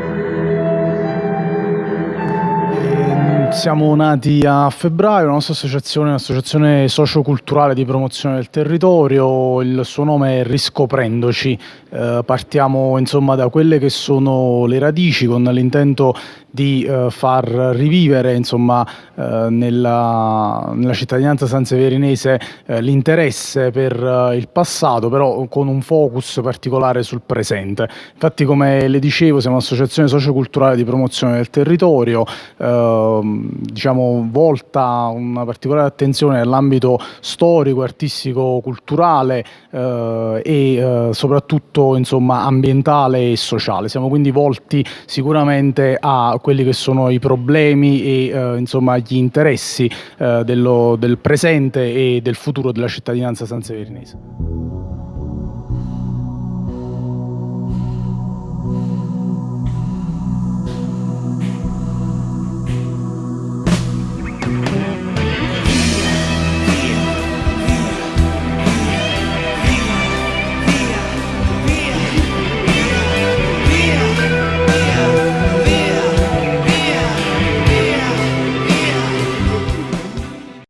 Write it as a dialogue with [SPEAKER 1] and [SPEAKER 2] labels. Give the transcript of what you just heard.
[SPEAKER 1] Música Siamo nati a febbraio, la nostra associazione è un'associazione socioculturale di promozione del territorio, il suo nome è Riscoprendoci, eh, partiamo insomma da quelle che sono le radici con l'intento di eh, far rivivere insomma, eh, nella, nella, cittadinanza sanseverinese eh, l'interesse per eh, il passato, però con un focus particolare sul presente. Infatti, come le dicevo, siamo un'associazione socioculturale di promozione del territorio, ehm, diciamo, volta una particolare attenzione nell'ambito storico, artistico, culturale eh, e eh, soprattutto insomma, ambientale e sociale. Siamo quindi volti sicuramente a quelli che sono i problemi e eh, insomma, gli interessi eh, dello, del presente e del futuro della cittadinanza sanseverinese.